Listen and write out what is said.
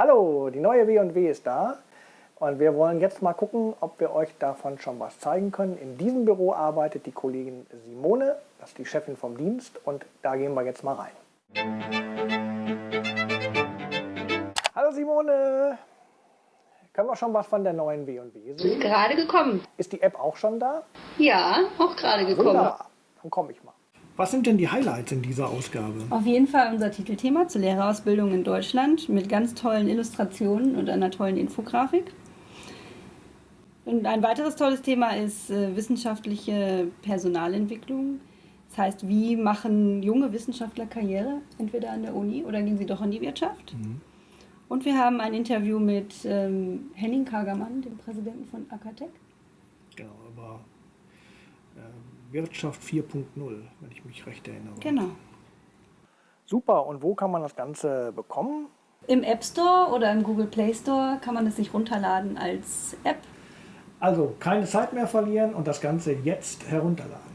Hallo, die neue W&W ist da und wir wollen jetzt mal gucken, ob wir euch davon schon was zeigen können. In diesem Büro arbeitet die Kollegin Simone, das ist die Chefin vom Dienst und da gehen wir jetzt mal rein. Hallo Simone, können wir schon was von der neuen W&W sehen? Gerade gekommen. Ist die App auch schon da? Ja, auch gerade gekommen. Wunderbar, dann komme ich mal. Was sind denn die Highlights in dieser Ausgabe? Auf jeden Fall unser Titelthema zur Lehrerausbildung in Deutschland mit ganz tollen Illustrationen und einer tollen Infografik. Und ein weiteres tolles Thema ist äh, wissenschaftliche Personalentwicklung. Das heißt, wie machen junge Wissenschaftler Karriere, entweder an der Uni oder gehen sie doch in die Wirtschaft? Mhm. Und wir haben ein Interview mit ähm, Henning Kagermann, dem Präsidenten von Akatec. Genau, aber äh, Wirtschaft 4.0, wenn ich mich recht erinnere. Genau. Super, und wo kann man das Ganze bekommen? Im App Store oder im Google Play Store kann man es sich runterladen als App. Also keine Zeit mehr verlieren und das Ganze jetzt herunterladen.